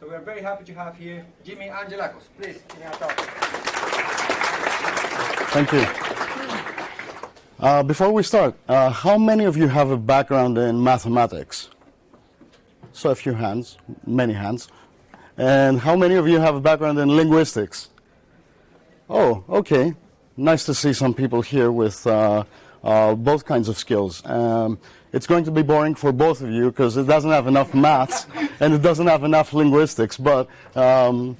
So we are very happy to have here Jimmy Angelakos. Please, Jimmy Angelakos. Thank you. Uh, before we start, uh, how many of you have a background in mathematics? So a few hands, many hands. And how many of you have a background in linguistics? Oh, okay. Nice to see some people here with uh, uh, both kinds of skills. Um, it's going to be boring for both of you because it doesn't have enough maths and it doesn't have enough linguistics, but um,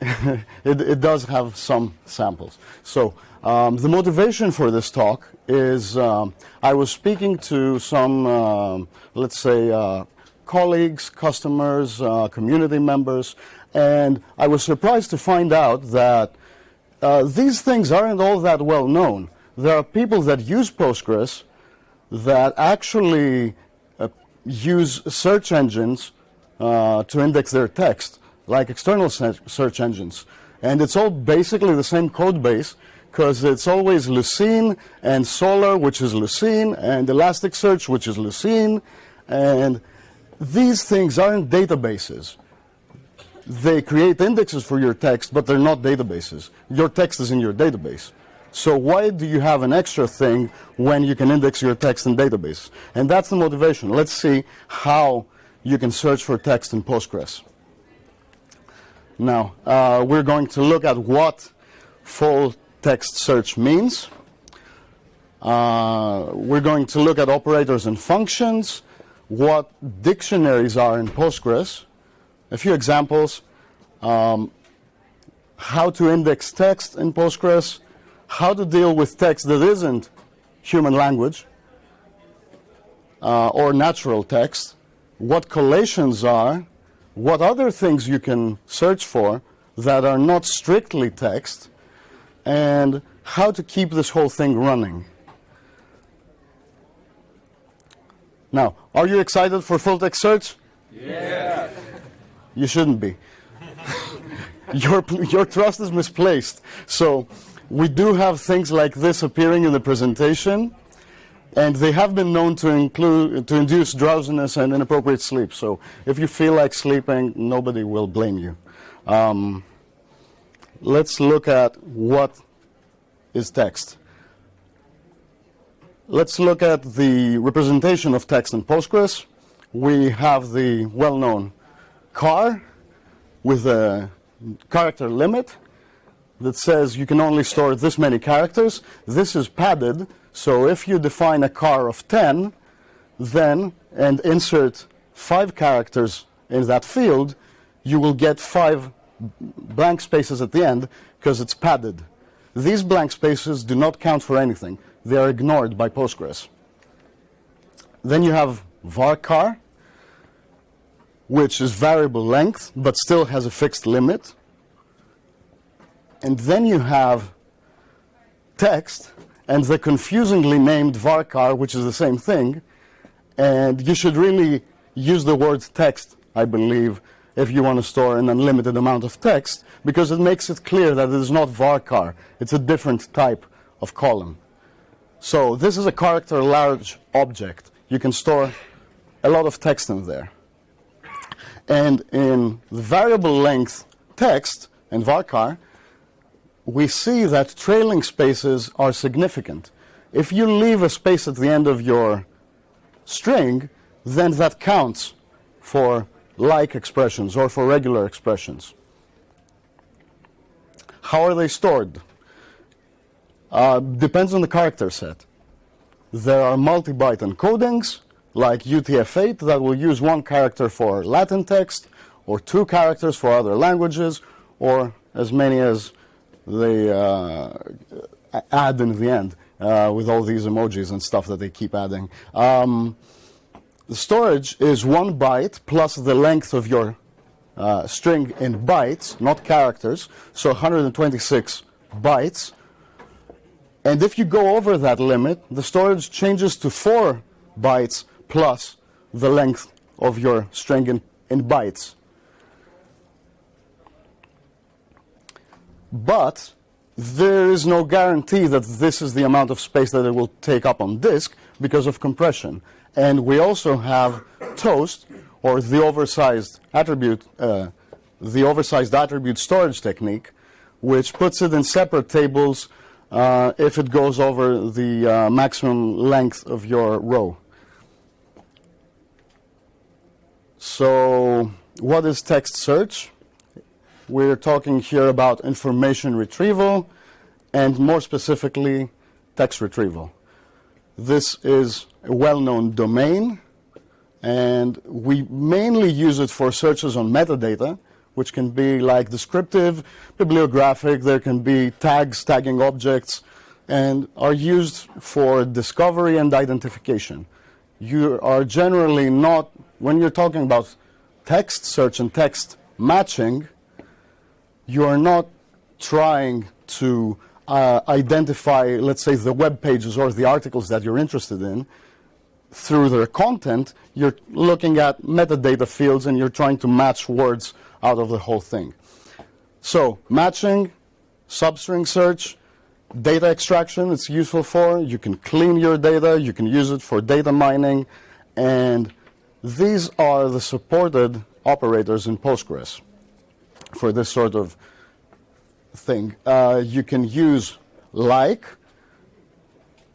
it, it, does have some samples. So um, the motivation for this talk is um, I was speaking to some, um, let's say, uh, colleagues, customers, uh, community members, and I was surprised to find out that uh, these things aren't all that well known. There are people that use Postgres that actually uh, use search engines uh, to index their text, like external search engines. And it's all basically the same code base because it's always Lucene and Solr, which is Lucene, and Elasticsearch, which is Lucene. And these things aren't databases they create indexes for your text, but they're not databases. Your text is in your database. So why do you have an extra thing when you can index your text in database? And that's the motivation. Let's see how you can search for text in Postgres. Now, uh, we're going to look at what full text search means. Uh, we're going to look at operators and functions, what dictionaries are in Postgres, a few examples. Um, how to index text in Postgres, how to deal with text that isn't human language uh, or natural text, what collations are, what other things you can search for that are not strictly text, and how to keep this whole thing running. Now, are you excited for full text search? Yeah. You shouldn't be. your, your trust is misplaced. So we do have things like this appearing in the presentation, and they have been known to, include, to induce drowsiness and inappropriate sleep. So if you feel like sleeping, nobody will blame you. Um, let's look at what is text. Let's look at the representation of text in Postgres. We have the well-known char with a character limit that says you can only store this many characters. This is padded, so if you define a char of 10, then, and insert five characters in that field, you will get five blank spaces at the end because it's padded. These blank spaces do not count for anything. They are ignored by Postgres. Then you have varchar, which is variable length, but still has a fixed limit. And then you have text and the confusingly named varchar, which is the same thing. And you should really use the word text, I believe, if you want to store an unlimited amount of text, because it makes it clear that it is not varchar. It's a different type of column. So this is a character large object. You can store a lot of text in there. And in the variable length text and varchar, we see that trailing spaces are significant. If you leave a space at the end of your string, then that counts for like expressions or for regular expressions. How are they stored? Uh, depends on the character set. There are multi-byte encodings, like UTF-8 that will use one character for Latin text or two characters for other languages or as many as they uh, add in the end uh, with all these emojis and stuff that they keep adding. Um, the storage is one byte plus the length of your uh, string in bytes, not characters, so 126 bytes. And if you go over that limit, the storage changes to 4 bytes plus the length of your string in, in bytes. But there is no guarantee that this is the amount of space that it will take up on disk because of compression. And we also have Toast, or the oversized attribute, uh, the oversized attribute storage technique, which puts it in separate tables uh, if it goes over the uh, maximum length of your row. So, what is text search? We're talking here about information retrieval and more specifically, text retrieval. This is a well-known domain and we mainly use it for searches on metadata, which can be like descriptive, bibliographic, there can be tags, tagging objects, and are used for discovery and identification. You are generally not, when you're talking about text search and text matching, you are not trying to uh, identify, let's say, the web pages or the articles that you're interested in through their content. You're looking at metadata fields and you're trying to match words out of the whole thing. So, matching, substring search, data extraction it's useful for. You can clean your data, you can use it for data mining, and these are the supported operators in Postgres for this sort of thing. Uh, you can use like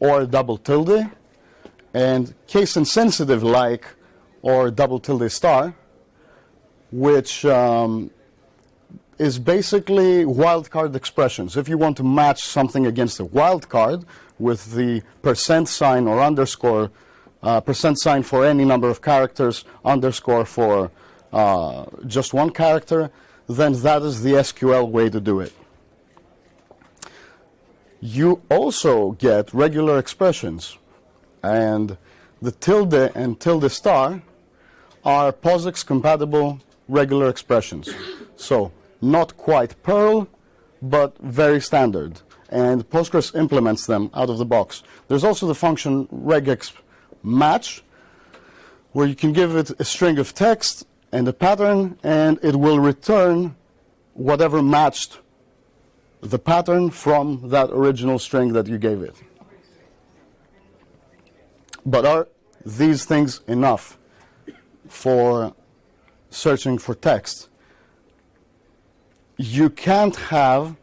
or double tilde and case insensitive like or double tilde star, which um, is basically wildcard expressions. If you want to match something against a wildcard with the percent sign or underscore, uh, percent sign for any number of characters, underscore for uh, just one character, then that is the SQL way to do it. You also get regular expressions, and the tilde and tilde star are POSIX compatible regular expressions. So not quite Perl, but very standard. And Postgres implements them out of the box. There's also the function regex match, where you can give it a string of text and the pattern, and it will return whatever matched the pattern from that original string that you gave it. But are these things enough for searching for text? You can't have,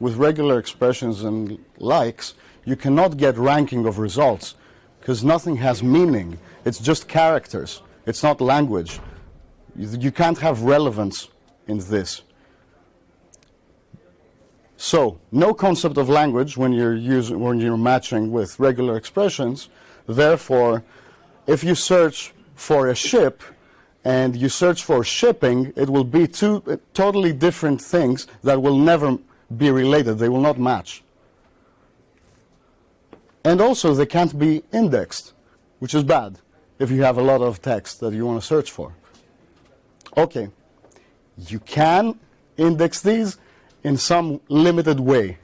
with regular expressions and likes, you cannot get ranking of results because nothing has meaning. It's just characters. It's not language. You can't have relevance in this. So, no concept of language when you're using when you're matching with regular expressions. Therefore, if you search for a ship and you search for shipping, it will be two uh, totally different things that will never be related. They will not match. And also, they can't be indexed, which is bad if you have a lot of text that you want to search for. Okay, you can index these in some limited way.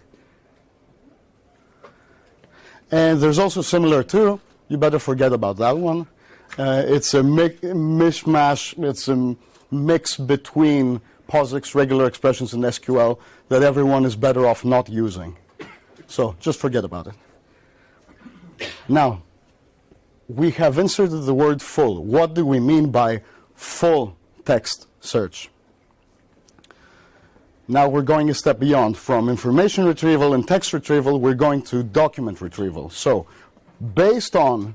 And there's also similar to, you better forget about that one. Uh, it's a mishmash, it's a mix between POSIX, regular expressions, and SQL that everyone is better off not using. So just forget about it. Now, we have inserted the word full. What do we mean by full text search? Now we're going a step beyond. From information retrieval and text retrieval, we're going to document retrieval. So, based on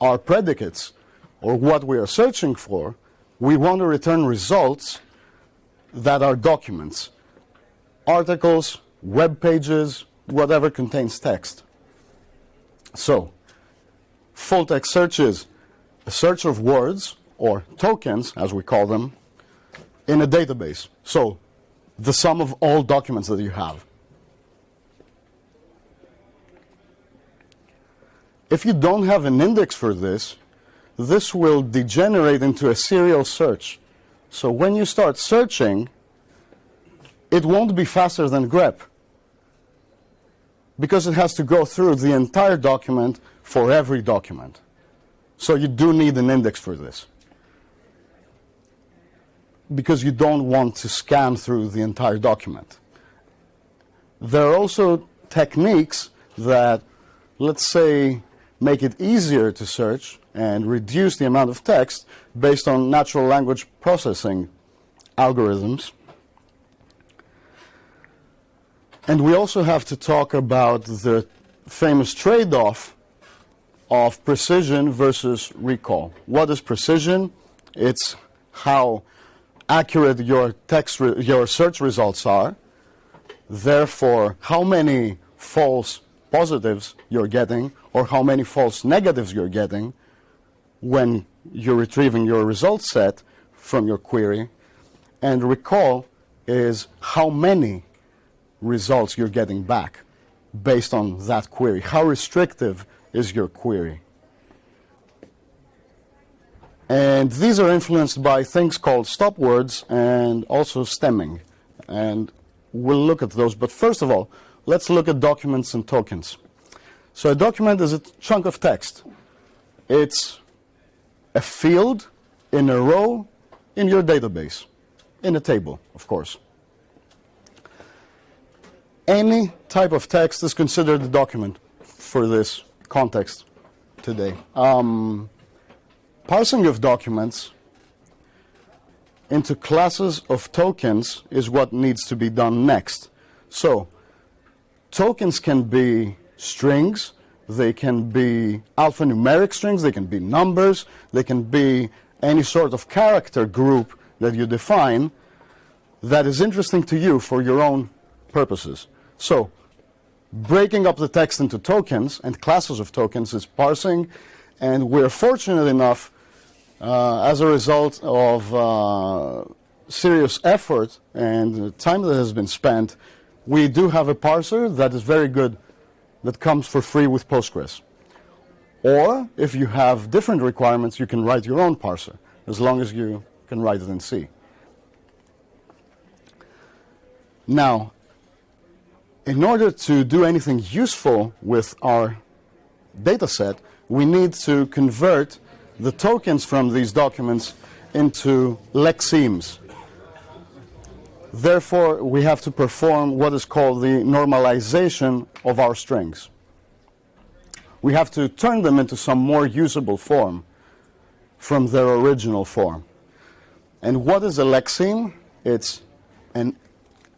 our predicates, or what we are searching for, we want to return results that are documents, articles, web pages, whatever contains text. So, full text search is a search of words, or tokens as we call them, in a database. So, the sum of all documents that you have. If you don't have an index for this, this will degenerate into a serial search. So when you start searching, it won't be faster than grep because it has to go through the entire document for every document. So you do need an index for this because you don't want to scan through the entire document. There are also techniques that, let's say, make it easier to search and reduce the amount of text based on natural language processing algorithms. And we also have to talk about the famous trade off of precision versus recall. What is precision? It's how accurate your text your search results are. Therefore, how many false positives you're getting or how many false negatives you're getting when you're retrieving your result set from your query. And recall is how many results you're getting back based on that query. How restrictive is your query? And these are influenced by things called stop words and also stemming. And we'll look at those. But first of all, let's look at documents and tokens. So a document is a chunk of text. It's a field in a row in your database, in a table, of course. Any type of text is considered a document for this context today. Um, parsing of documents into classes of tokens is what needs to be done next. So, tokens can be strings, they can be alphanumeric strings, they can be numbers, they can be any sort of character group that you define that is interesting to you for your own purposes. So, breaking up the text into tokens and classes of tokens is parsing, and we're fortunate enough, as a result of uh, serious effort and time that has been spent, we do have a parser that is very good, that comes for free with Postgres. Or, if you have different requirements, you can write your own parser, as long as you can write it in C. Now, in order to do anything useful with our data set, we need to convert the tokens from these documents into lexemes. Therefore, we have to perform what is called the normalization of our strings. We have to turn them into some more usable form from their original form. And what is a lexeme? It's an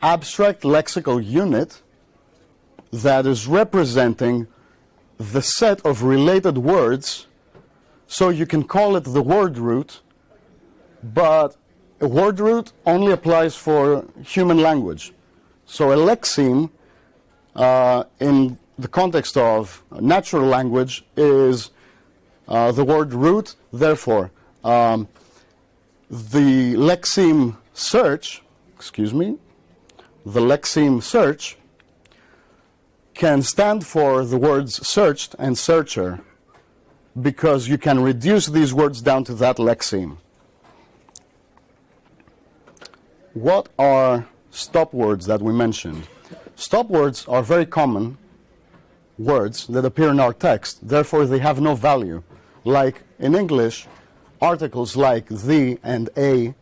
abstract lexical unit that is representing the set of related words so you can call it the word root but a word root only applies for human language. So a lexeme uh, in the context of natural language is uh, the word root. Therefore um, the lexeme search excuse me the lexeme search can stand for the words searched and searcher because you can reduce these words down to that lexeme. What are stop words that we mentioned? Stop words are very common words that appear in our text, therefore they have no value. Like in English, articles like the and a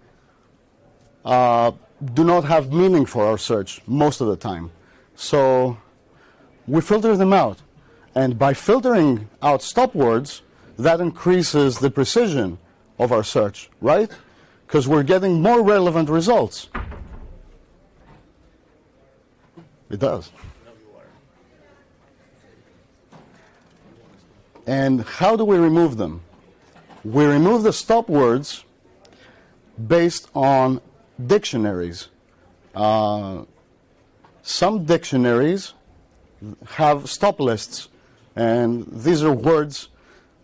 uh, do not have meaning for our search most of the time. So we filter them out. And by filtering out stop words, that increases the precision of our search, right? Because we're getting more relevant results. It does. And how do we remove them? We remove the stop words based on dictionaries. Uh, some dictionaries have stop lists, and these are words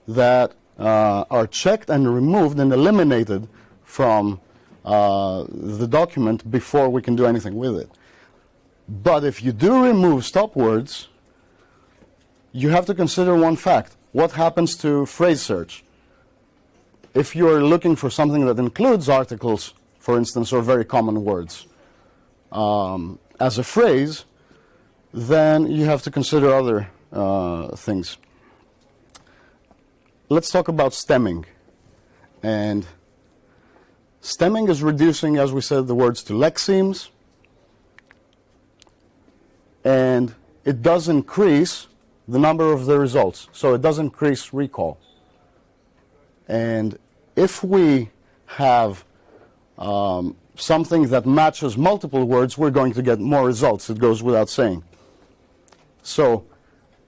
that uh, are checked and removed and eliminated from uh, the document before we can do anything with it. But if you do remove stop words, you have to consider one fact. What happens to phrase search? If you're looking for something that includes articles, for instance, or very common words, um, as a phrase, then you have to consider other uh, things. Let's talk about stemming. And stemming is reducing, as we said, the words to lexemes. And it does increase the number of the results. So it does increase recall. And if we have um, something that matches multiple words, we're going to get more results. It goes without saying. So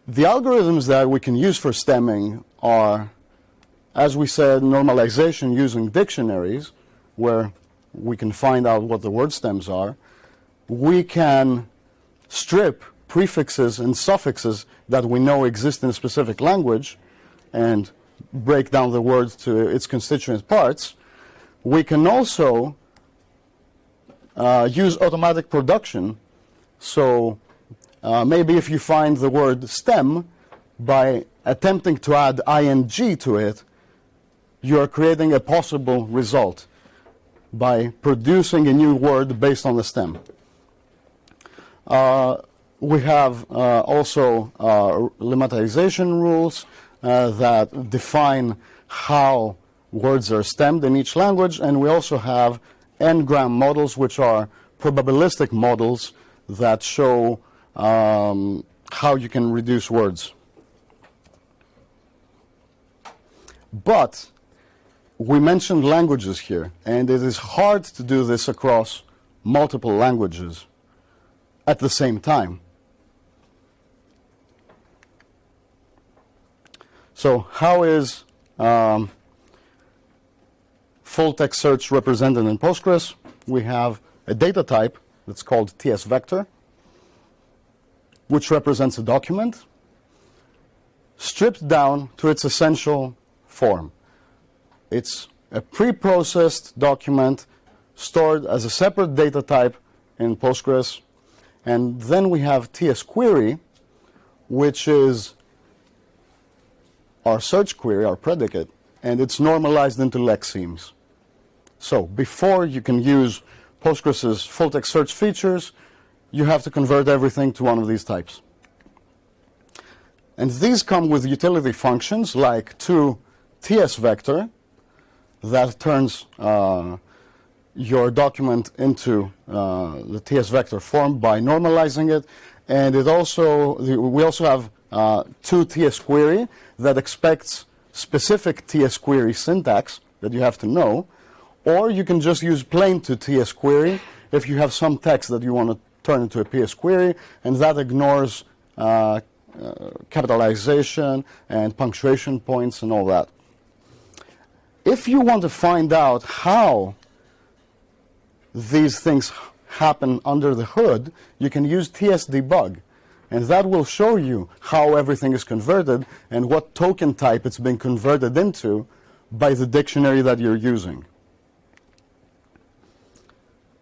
the algorithms that we can use for stemming are, as we said, normalization using dictionaries, where we can find out what the word stems are. We can strip prefixes and suffixes that we know exist in a specific language and break down the word to its constituent parts. We can also uh, use automatic production. So uh, maybe if you find the word stem, by attempting to add ing to it, you are creating a possible result by producing a new word based on the stem. Uh, we have uh, also uh, lemmatization rules uh, that define how words are stemmed in each language, and we also have n-gram models, which are probabilistic models that show um, how you can reduce words. But we mentioned languages here, and it is hard to do this across multiple languages at the same time. So how is um, full text search represented in Postgres? We have a data type that's called TS vector, which represents a document stripped down to its essential form. It's a pre-processed document stored as a separate data type in Postgres. And then we have TS query, which is our search query, our predicate, and it's normalized into lexemes. So before you can use Postgres's full text search features, you have to convert everything to one of these types. And these come with utility functions like to TS vector that turns uh, your document into uh, the TS vector form by normalizing it. And it also, we also have uh, to TS query that expects specific TS query syntax that you have to know. Or you can just use plain to TS query if you have some text that you want to turn into a TS query, and that ignores uh, uh, capitalization and punctuation points and all that. If you want to find out how these things happen under the hood, you can use TS debug. And that will show you how everything is converted and what token type it's been converted into by the dictionary that you're using.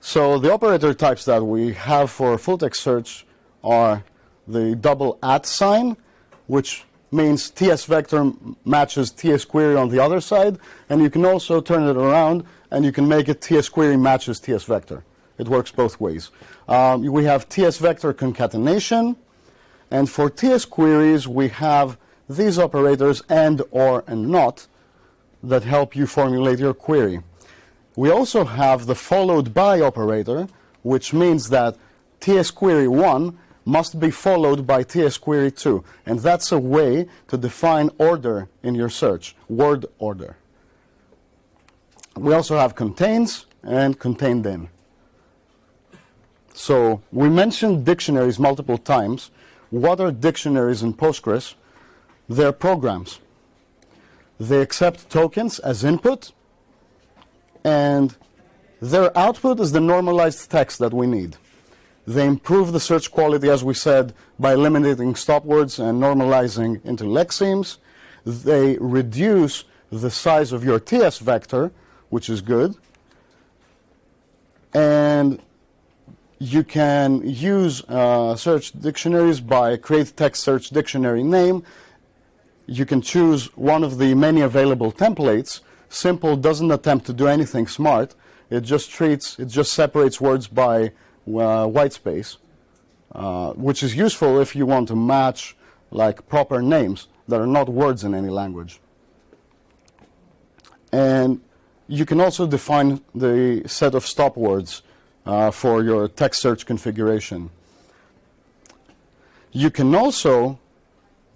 So the operator types that we have for full text search are the double at sign, which means TS vector matches TS query on the other side, and you can also turn it around and you can make it TS query matches TS vector. It works both ways. Um, we have TS vector concatenation, and for TS queries we have these operators and, or, and not that help you formulate your query. We also have the followed by operator, which means that TS query 1 must be followed by TS query 2. And that's a way to define order in your search, word order. We also have contains and contained in. So we mentioned dictionaries multiple times. What are dictionaries in Postgres? They're programs. They accept tokens as input, and their output is the normalized text that we need. They improve the search quality, as we said, by eliminating stop words and normalizing into lexemes. They reduce the size of your TS vector, which is good. And you can use uh, search dictionaries by create text search dictionary name. You can choose one of the many available templates. Simple doesn't attempt to do anything smart. It just treats, it just separates words by white space, uh, which is useful if you want to match like proper names that are not words in any language. And you can also define the set of stop words uh, for your text search configuration. You can also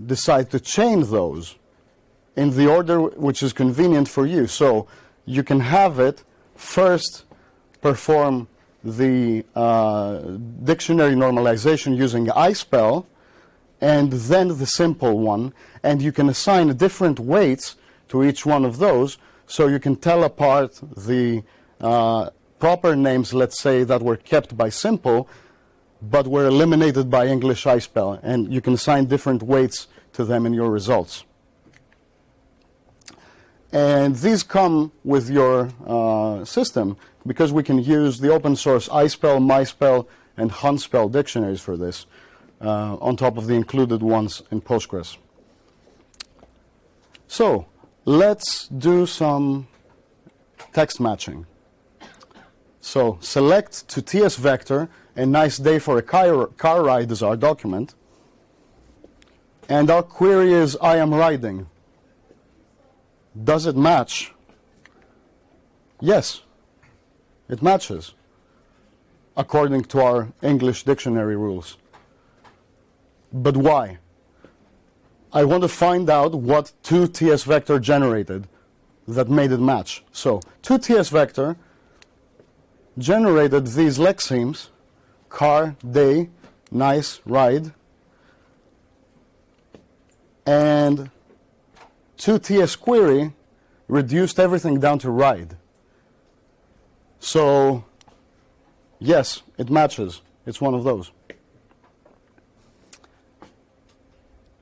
decide to chain those in the order which is convenient for you. So you can have it first perform the uh, dictionary normalization using iSpell and then the simple one. And you can assign different weights to each one of those so you can tell apart the uh, proper names, let's say, that were kept by simple but were eliminated by English iSpell. And you can assign different weights to them in your results. And these come with your uh, system because we can use the open source iSpell, MySpell, and HunSpell dictionaries for this uh, on top of the included ones in Postgres. So let's do some text matching. So select to TS vector, a nice day for a car, car ride is our document. And our query is I am riding. Does it match? Yes, it matches according to our English dictionary rules. But why? I want to find out what 2ts vector generated that made it match. So 2ts vector generated these lexemes, car, day, nice, ride, and 2ts query reduced everything down to ride. So, yes, it matches. It's one of those.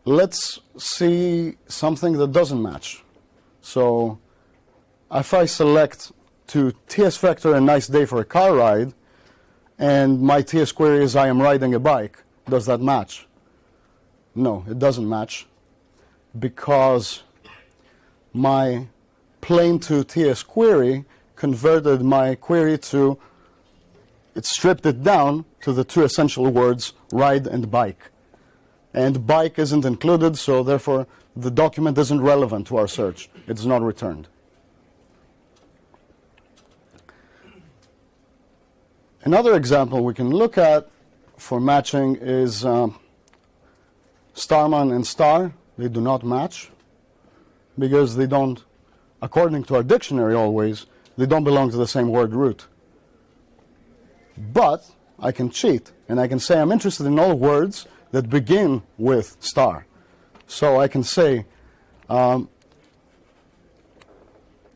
Let's see something that doesn't match. So, if I select to TS vector a nice day for a car ride, and my TS query is I am riding a bike, does that match? No, it doesn't match because my plain to TS query converted my query to, it stripped it down to the two essential words, ride and bike. And bike isn't included, so therefore the document isn't relevant to our search. It's not returned. Another example we can look at for matching is um, Starman and Star. They do not match because they don't, according to our dictionary always, they don't belong to the same word root. But I can cheat and I can say I'm interested in all words that begin with star. So I can say um,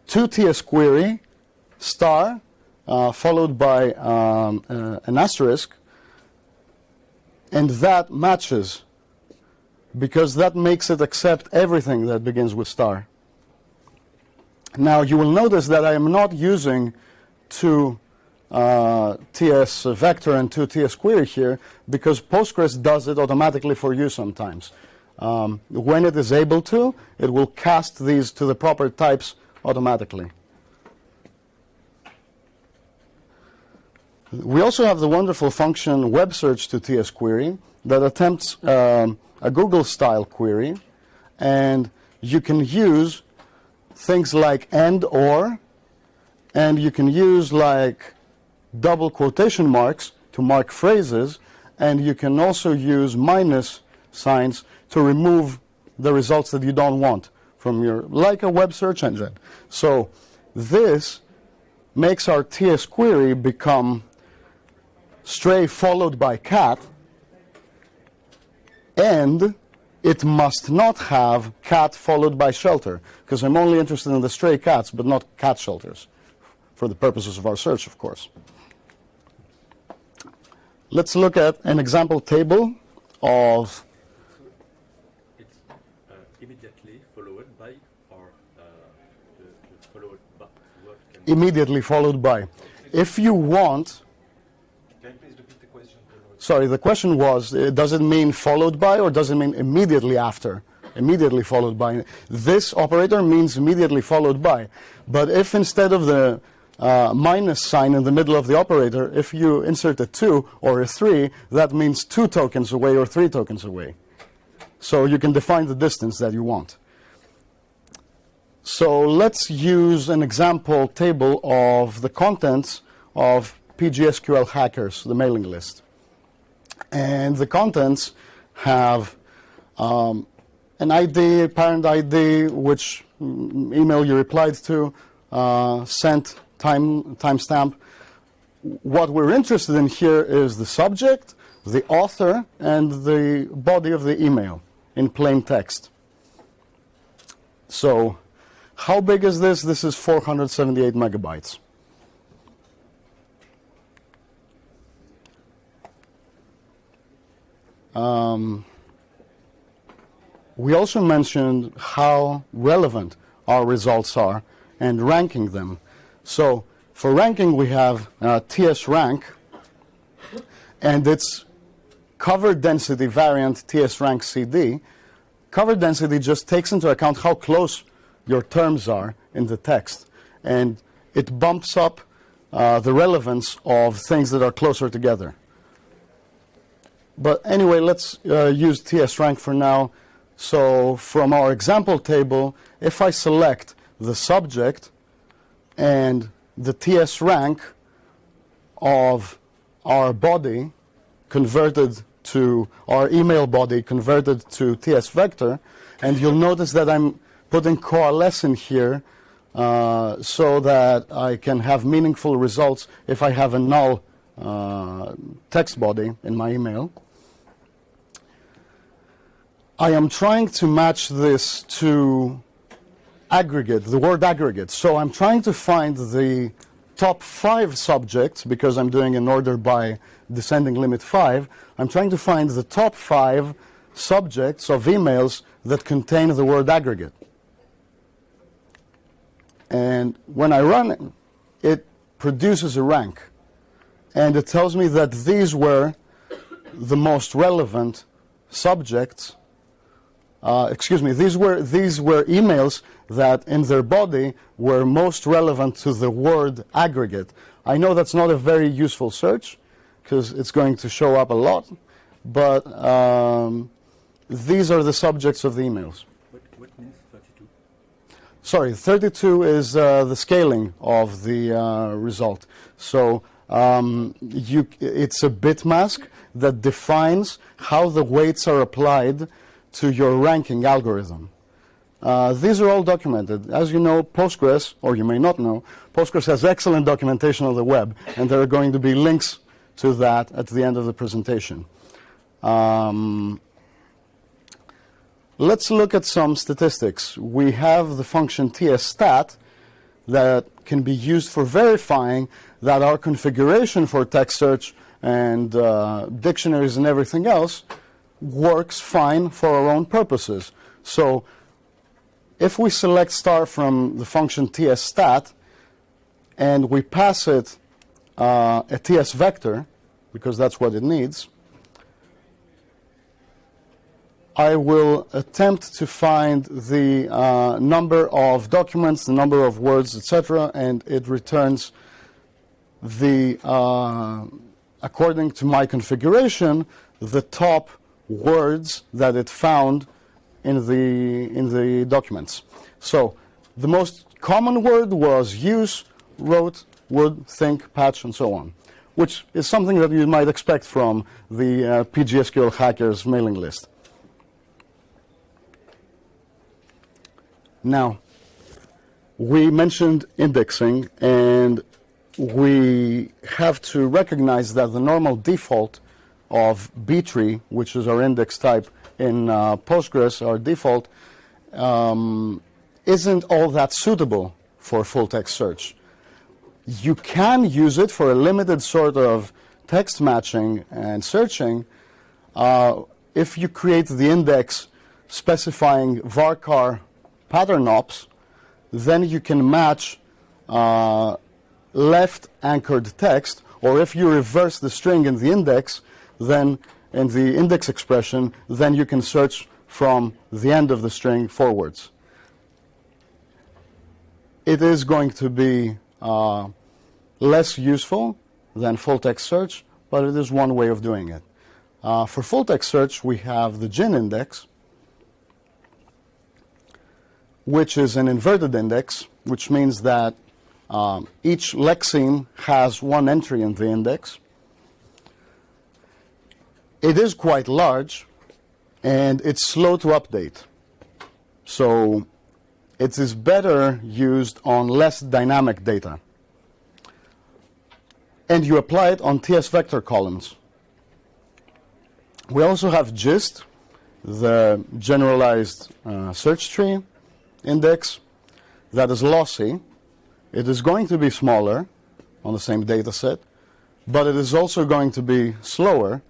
2ts query star uh, followed by um, uh, an asterisk, and that matches because that makes it accept everything that begins with star. Now you will notice that I am not using two uh, TS vector and two TS query here because Postgres does it automatically for you sometimes. Um, when it is able to, it will cast these to the proper types automatically. We also have the wonderful function web search to TS query that attempts um, a Google style query and you can use things like and or and you can use like double quotation marks to mark phrases and you can also use minus signs to remove the results that you don't want from your like a web search engine. So this makes our TS query become stray followed by cat, and it must not have cat followed by shelter, because I'm only interested in the stray cats, but not cat shelters, for the purposes of our search, of course. Let's look at an example table of It's uh, immediately followed by, or uh, the, the followed by immediately followed by. If you want, Can you please repeat the question? Sorry, the question was, uh, does it mean followed by or does it mean immediately after? Immediately followed by. This operator means immediately followed by. But if instead of the uh, minus sign in the middle of the operator, if you insert a 2 or a 3, that means 2 tokens away or 3 tokens away. So you can define the distance that you want. So let's use an example table of the contents of PGSQL Hackers, the mailing list. And the contents have um, an ID, parent ID, which mm, email you replied to, uh, sent time timestamp. What we're interested in here is the subject, the author, and the body of the email in plain text. So, how big is this? This is 478 megabytes. Um, we also mentioned how relevant our results are and ranking them. So for ranking, we have uh, TS rank, and its cover density variant TS rank CD. Cover density just takes into account how close your terms are in the text, and it bumps up uh, the relevance of things that are closer together. But anyway, let's uh, use TS rank for now. So from our example table, if I select the subject and the TS rank of our body converted to our email body converted to TS vector, and you'll notice that I'm putting coalesce in here uh, so that I can have meaningful results if I have a null uh, text body in my email. I am trying to match this to aggregate, the word aggregate. So I'm trying to find the top five subjects, because I'm doing an order by descending limit five. I'm trying to find the top five subjects of emails that contain the word aggregate. And when I run it, it produces a rank. And it tells me that these were the most relevant subjects uh, excuse me, these were, these were emails that in their body were most relevant to the word aggregate. I know that's not a very useful search because it's going to show up a lot, but um, these are the subjects of the emails. What, what means 32? Sorry, 32 is uh, the scaling of the uh, result. So um, you, it's a bit mask that defines how the weights are applied to your ranking algorithm. Uh, these are all documented. As you know, Postgres, or you may not know, Postgres has excellent documentation on the web, and there are going to be links to that at the end of the presentation. Um, let's look at some statistics. We have the function tstat that can be used for verifying that our configuration for text search and uh, dictionaries and everything else works fine for our own purposes. So if we select star from the function tstat and we pass it uh, a ts vector, because that's what it needs, I will attempt to find the uh, number of documents, the number of words, etc., and it returns the, uh, according to my configuration, the top words that it found in the, in the documents. So the most common word was use, wrote, would, think, patch, and so on, which is something that you might expect from the uh, PGSQL hackers mailing list. Now, we mentioned indexing, and we have to recognize that the normal default of B-tree, which is our index type in uh, Postgres, our default, um, isn't all that suitable for full text search. You can use it for a limited sort of text matching and searching uh, if you create the index specifying varchar pattern ops, then you can match uh, left anchored text, or if you reverse the string in the index, then in the index expression, then you can search from the end of the string forwards. It is going to be uh, less useful than full text search, but it is one way of doing it. Uh, for full text search, we have the GIN index, which is an inverted index, which means that um, each lexeme has one entry in the index. It is quite large, and it's slow to update. So it is better used on less dynamic data. And you apply it on TS vector columns. We also have GIST, the generalized uh, search tree index that is lossy. It is going to be smaller on the same data set, but it is also going to be slower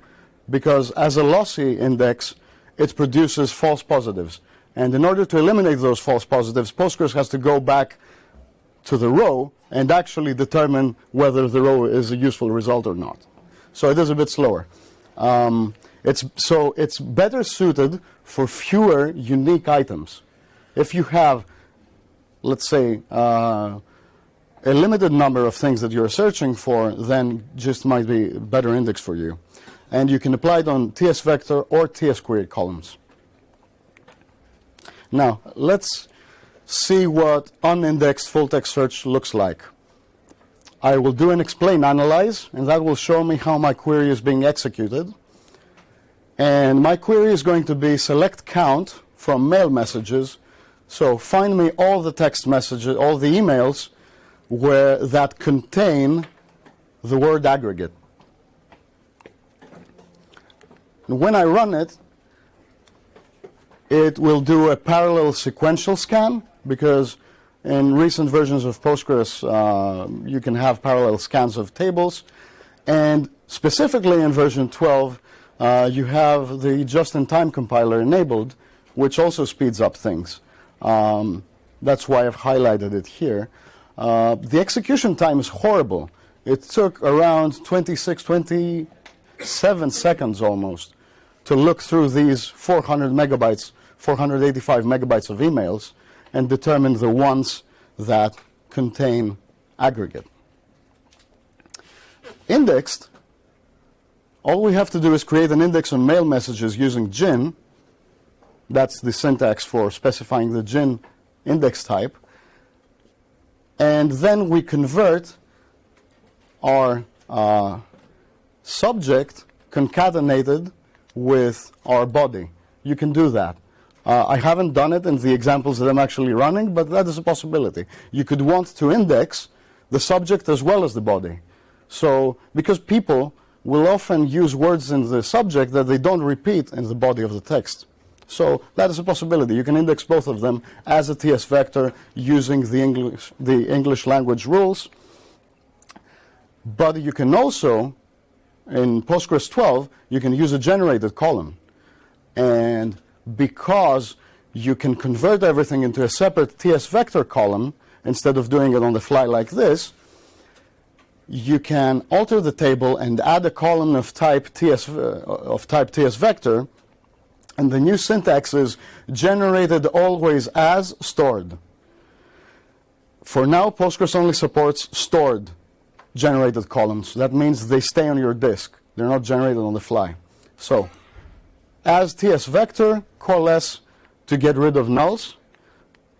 because as a lossy index, it produces false positives. And in order to eliminate those false positives, Postgres has to go back to the row and actually determine whether the row is a useful result or not. So it is a bit slower. Um, it's, so it's better suited for fewer unique items. If you have, let's say, uh, a limited number of things that you're searching for, then GIST might be better index for you. And you can apply it on TS vector or TS query columns. Now, let's see what unindexed full text search looks like. I will do an explain analyze, and that will show me how my query is being executed. And my query is going to be select count from mail messages. So find me all the text messages, all the emails where that contain the word aggregate. And when I run it, it will do a parallel sequential scan because in recent versions of Postgres, uh, you can have parallel scans of tables. And specifically in version 12, uh, you have the just-in-time compiler enabled, which also speeds up things. Um, that's why I've highlighted it here. Uh, the execution time is horrible. It took around 26, 27 seconds almost to look through these 400 megabytes, 485 megabytes of emails and determine the ones that contain aggregate. Indexed, all we have to do is create an index on mail messages using GIN. That's the syntax for specifying the GIN index type. And then we convert our uh, subject concatenated with our body. You can do that. Uh, I haven't done it in the examples that I'm actually running, but that is a possibility. You could want to index the subject as well as the body. So, because people will often use words in the subject that they don't repeat in the body of the text. So that is a possibility. You can index both of them as a TS vector using the English, the English language rules. But you can also, in Postgres 12, you can use a generated column. And because you can convert everything into a separate TS vector column instead of doing it on the fly like this, you can alter the table and add a column of type TS, uh, of type TS vector and the new syntax is generated always as stored. For now, Postgres only supports stored generated columns. That means they stay on your disk. They're not generated on the fly. So, as TS vector, coalesce to get rid of nulls.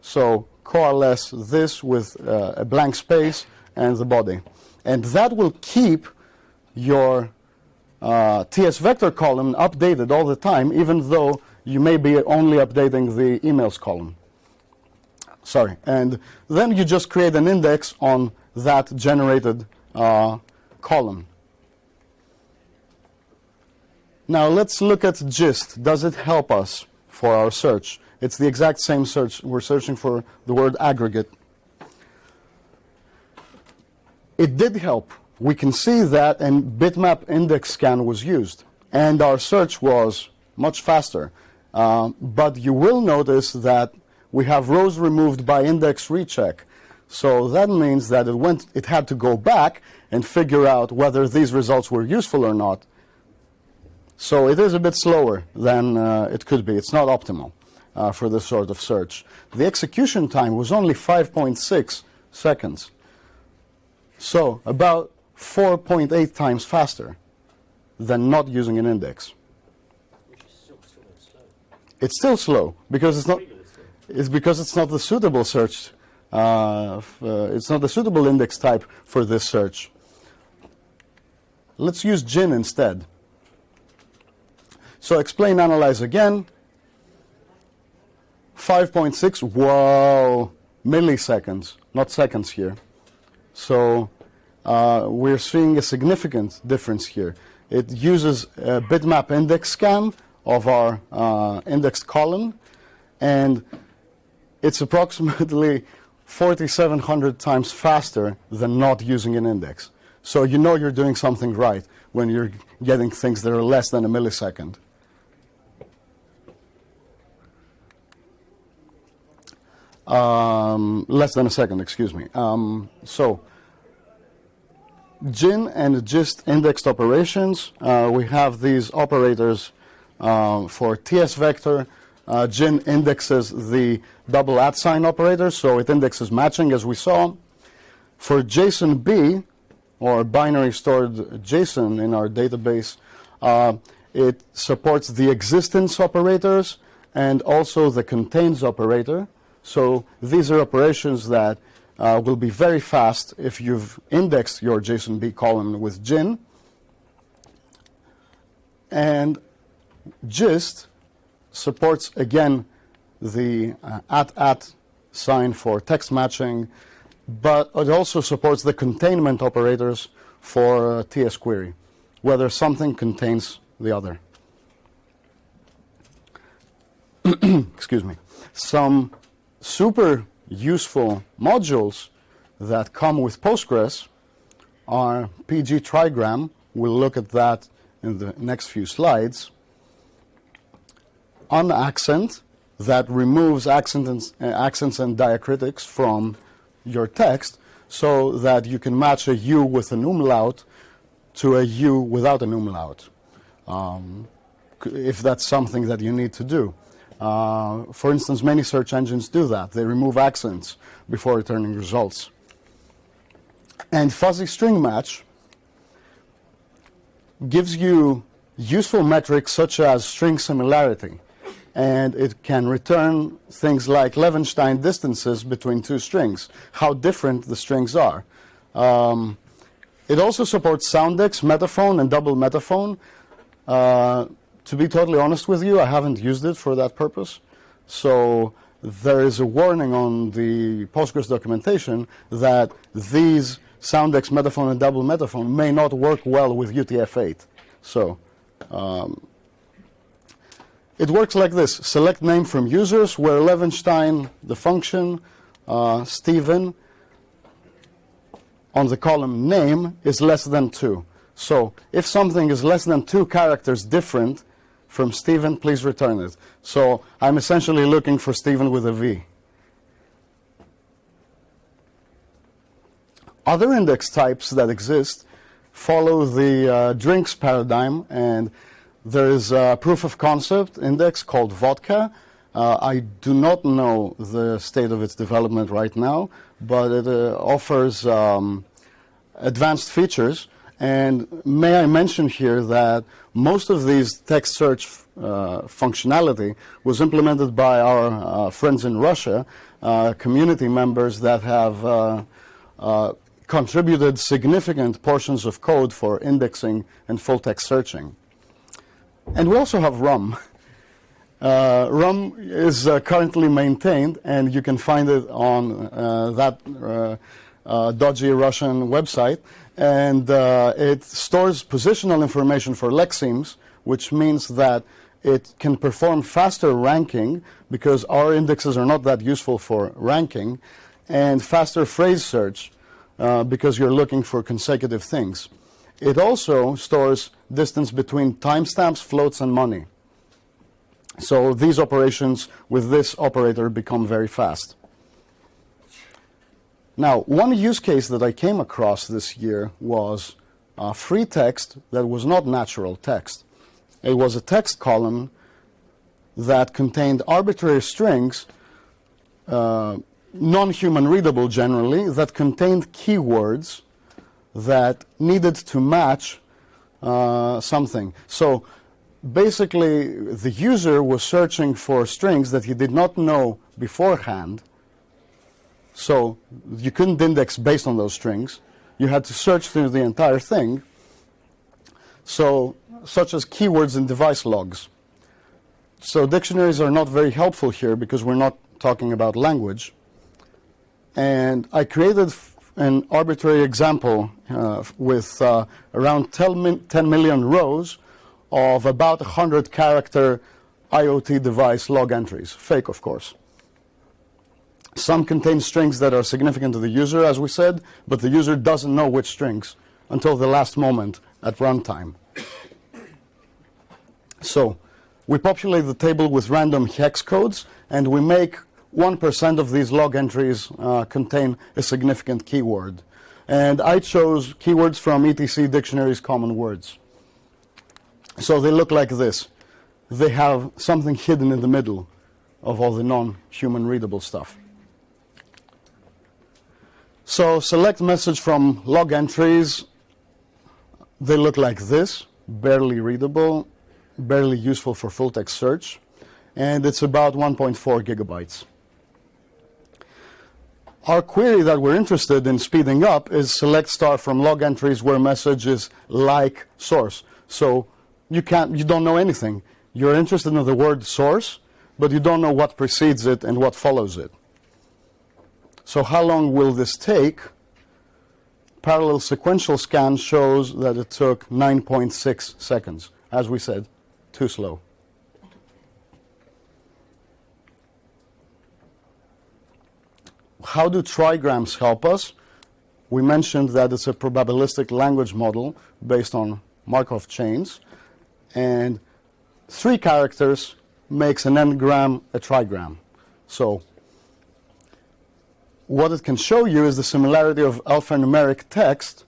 So, coalesce this with uh, a blank space and the body. And that will keep your uh, TS vector column updated all the time, even though you may be only updating the emails column. Sorry. And then you just create an index on that generated uh, column. Now let's look at GIST. Does it help us for our search? It's the exact same search. We're searching for the word aggregate. It did help we can see that a bitmap index scan was used and our search was much faster. Uh, but you will notice that we have rows removed by index recheck. So that means that it, went, it had to go back and figure out whether these results were useful or not. So it is a bit slower than uh, it could be. It's not optimal uh, for this sort of search. The execution time was only 5.6 seconds. So about 4.8 times faster than not using an index. Still. It's still slow because it's not. It's because it's not the suitable search. Uh, uh, it's not a suitable index type for this search. Let's use GIN instead. So explain analyze again. 5.6, whoa, milliseconds, not seconds here. So uh, we're seeing a significant difference here. It uses a bitmap index scan of our uh, indexed column, and it's approximately 4,700 times faster than not using an index. So you know you're doing something right when you're getting things that are less than a millisecond. Um, less than a second, excuse me. Um, so, GIN and GIST indexed operations. Uh, we have these operators uh, for TS vector. Uh, GIN indexes the double at sign operator, so it indexes matching as we saw. For JSON-B, or binary stored JSON in our database, uh, it supports the existence operators and also the contains operator. So these are operations that uh, will be very fast if you've indexed your JSON-B column with GIN. And GIST supports, again, the uh, at-at sign for text matching, but it also supports the containment operators for uh, TS query, whether something contains the other. Excuse me. Some super useful modules that come with Postgres are PG trigram. We'll look at that in the next few slides. Unaccent that removes accents and, uh, accents and diacritics from your text so that you can match a U with an umlaut to a U without an umlaut, um, if that's something that you need to do. Uh, for instance, many search engines do that. They remove accents before returning results. And fuzzy string match gives you useful metrics such as string similarity. And it can return things like Levenshtein distances between two strings, how different the strings are. Um, it also supports Soundex, Metaphone, and double metaphone. Uh, to be totally honest with you, I haven't used it for that purpose. So there is a warning on the Postgres documentation that these Soundex metaphone and double metaphone may not work well with UTF-8. So um, it works like this. Select name from users where Levenshtein, the function, uh, Stephen, on the column name is less than 2. So if something is less than two characters different from Stephen, please return it. So I'm essentially looking for Stephen with a V. Other index types that exist follow the uh, drinks paradigm, and there is a proof of concept index called vodka. Uh, I do not know the state of its development right now, but it uh, offers um, advanced features. And may I mention here that most of these text search uh, functionality was implemented by our uh, friends in Russia, uh, community members that have uh, contributed significant portions of code for indexing and full text searching. And we also have RUM. Uh, RUM is currently maintained, and you can find it on that dodgy Russian website and uh, it stores positional information for lexemes, which means that it can perform faster ranking because our indexes are not that useful for ranking, and faster phrase search uh, because you're looking for consecutive things. It also stores distance between timestamps, floats, and money. So these operations with this operator become very fast. Now, one use case that I came across this year was uh, free text that was not natural text. It was a text column that contained arbitrary strings, uh, non-human readable generally, that contained keywords that needed to match uh, something. So basically, the user was searching for strings that he did not know beforehand, so you couldn't index based on those strings. You had to search through the entire thing. So, such as keywords in device logs. so dictionaries are not very helpful here because we're not talking about language. And I created an arbitrary example uh, with uh, around 10, 10 million rows of about 100 character IoT device log entries, fake of course. Some contain strings that are significant to the user, as we said, but the user doesn't know which strings until the last moment at runtime. So we populate the table with random hex codes, and we make 1% of these log entries uh, contain a significant keyword. And I chose keywords from ETC Dictionary's common words. So they look like this. They have something hidden in the middle of all the non-human readable stuff. So select message from log entries. They look like this, barely readable, barely useful for full text search, and it's about 1.4 gigabytes. Our query that we're interested in speeding up is select star from log entries where message is like source. So you can't, you don't know anything. You're interested in the word source, but you don't know what precedes it and what follows it. So how long will this take? Parallel sequential scan shows that it took 9.6 seconds. As we said, too slow. How do trigrams help us? We mentioned that it's a probabilistic language model based on Markov chains. And three characters makes an n-gram a trigram. So what it can show you is the similarity of alphanumeric text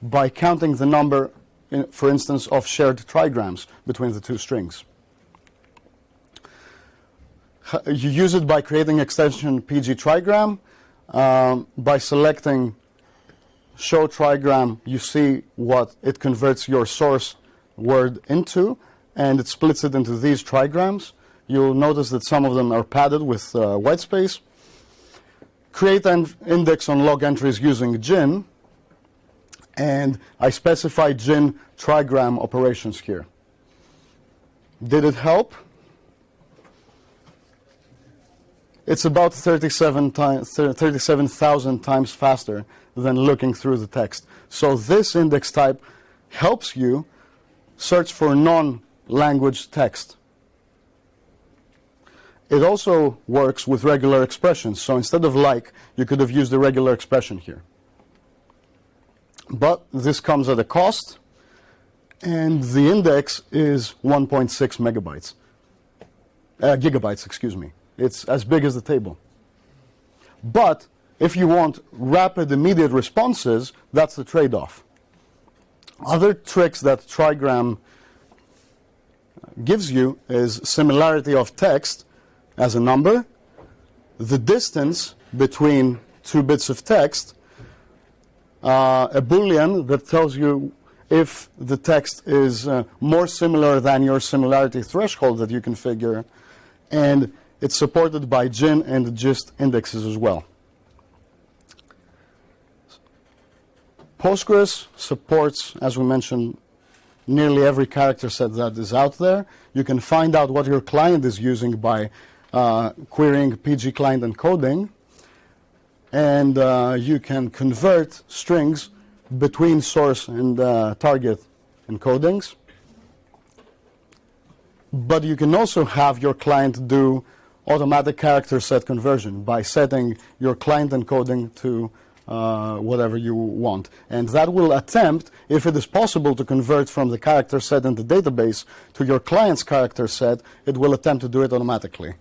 by counting the number, in, for instance, of shared trigrams between the two strings. You use it by creating extension PG trigram. Um, by selecting show trigram, you see what it converts your source word into, and it splits it into these trigrams. You'll notice that some of them are padded with uh, white space. Create an index on log entries using GIN, and I specify GIN trigram operations here. Did it help? It's about 37 times, 37,000 times faster than looking through the text. So this index type helps you search for non-language text. It also works with regular expressions. So instead of like, you could have used a regular expression here. But this comes at a cost, and the index is 1.6 megabytes, uh, gigabytes, excuse me. It's as big as the table. But if you want rapid, immediate responses, that's the trade-off. Other tricks that Trigram gives you is similarity of text as a number, the distance between two bits of text, uh, a boolean that tells you if the text is uh, more similar than your similarity threshold that you configure, and it's supported by GIN and GIST indexes as well. Postgres supports, as we mentioned, nearly every character set that is out there. You can find out what your client is using by uh, querying PG client encoding. And uh, you can convert strings between source and uh, target encodings. But you can also have your client do automatic character set conversion by setting your client encoding to uh, whatever you want. And that will attempt, if it is possible to convert from the character set in the database to your client's character set, it will attempt to do it automatically.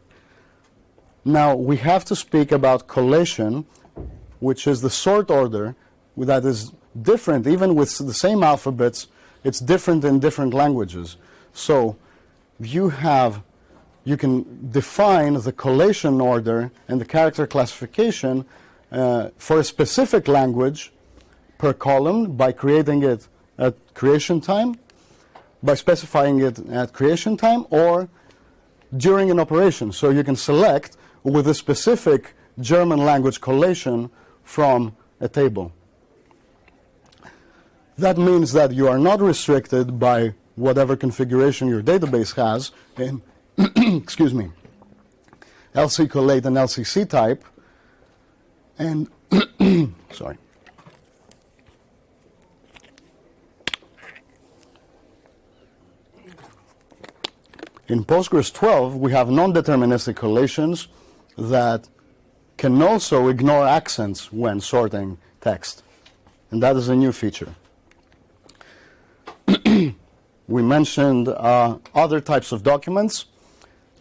Now, we have to speak about collation, which is the sort order that is different, even with the same alphabets, it's different in different languages. So you have you can define the collation order and the character classification uh, for a specific language per column by creating it at creation time, by specifying it at creation time, or during an operation. So you can select with a specific German language collation from a table. That means that you are not restricted by whatever configuration your database has in excuse me, LC collate and LCC type. And, sorry. In Postgres 12, we have non-deterministic collations that can also ignore accents when sorting text. And that is a new feature. we mentioned uh, other types of documents,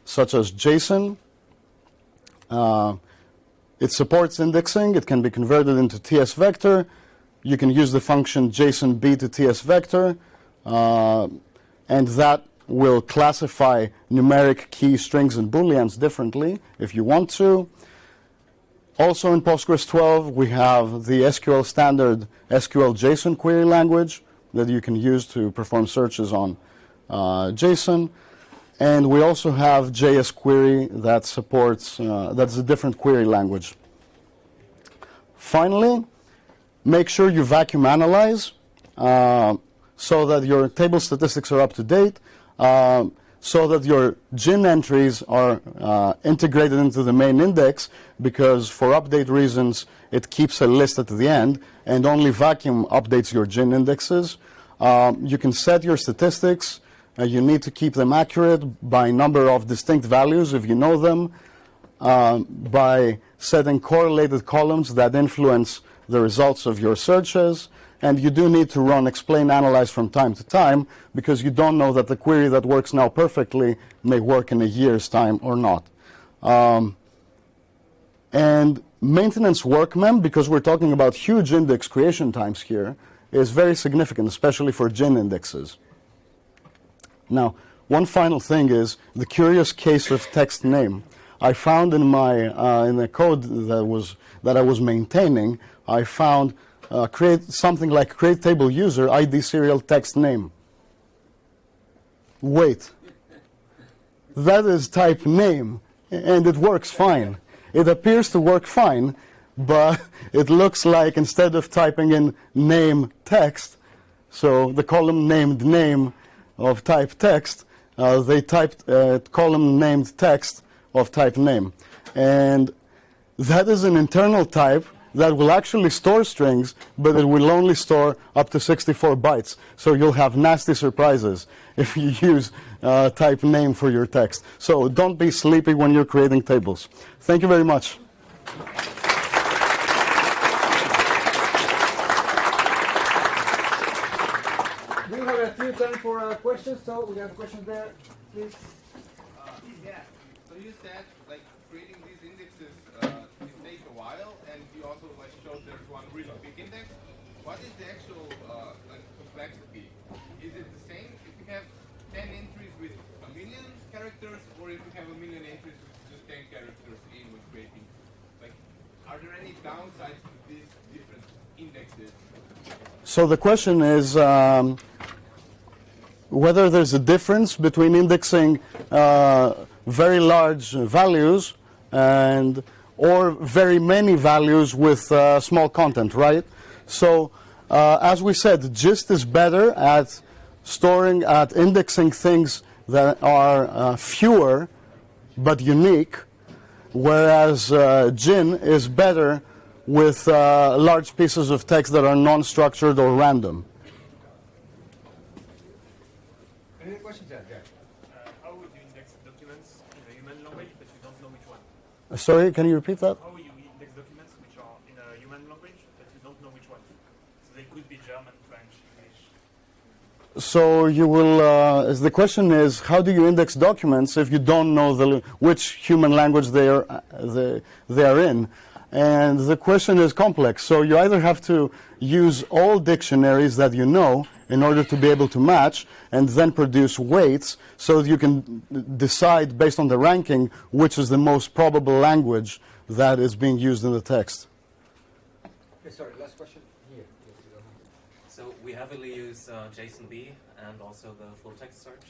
such as JSON. Uh, it supports indexing. It can be converted into TS vector. You can use the function JSONB to TS vector, uh, and that will classify numeric key strings and booleans differently if you want to. Also in Postgres 12, we have the SQL standard SQL JSON query language that you can use to perform searches on uh, JSON. And we also have JS query that supports, uh, that's a different query language. Finally, make sure you vacuum analyze uh, so that your table statistics are up to date, uh, so that your GIN entries are uh, integrated into the main index, because for update reasons, it keeps a list at the end, and only vacuum updates your GIN indexes. Um, you can set your statistics. Uh, you need to keep them accurate by number of distinct values if you know them, um, by setting correlated columns that influence the results of your searches. And you do need to run explain analyze from time to time because you don't know that the query that works now perfectly may work in a year's time or not. Um, and maintenance workmem, because we're talking about huge index creation times here, is very significant, especially for GIN indexes. Now, one final thing is the curious case of text name. I found in my uh, in the code that was that I was maintaining, I found uh, create something like create table user ID serial text name. Wait, that is type name, and it works fine. It appears to work fine, but it looks like instead of typing in name text, so the column named name of type text, uh, they typed uh, column named text of type name. And that is an internal type that will actually store strings, but it will only store up to 64 bytes. So you'll have nasty surprises if you use uh, type name for your text. So don't be sleepy when you're creating tables. Thank you very much. We have a few time for uh, questions, so we have questions there, please. Uh, yeah. So you said like creating these indexes uh, it takes a while, and you also like showed there's one really big index. What is the actual uh, like complexity? Is it the same if you have 10 entries with a million characters, or if you have a million entries with just 10 characters in with creating? Like, are there any downsides to these different indexes? So the question is um, whether there's a difference between indexing uh, very large values and or very many values with uh, small content, right? So uh, as we said, GIST is better at storing, at indexing things that are uh, fewer but unique, whereas uh, GIN is better with uh, large pieces of text that are non-structured or random. Any questions there? Yeah. Uh, how would you index documents in a human language but you don't know which one? Uh, Sorry, can you repeat that? How will you index documents which are in a human language but you don't know which one? So they could be German, French, English. So you will. Uh, the question is, how do you index documents if you don't know the, which human language they are uh, they, they are in? And the question is complex. So you either have to use all dictionaries that you know in order to be able to match, and then produce weights so that you can decide based on the ranking which is the most probable language that is being used in the text. Okay, sorry, last question here. Yes, you go. So we heavily use uh, JSONB and also the full text search.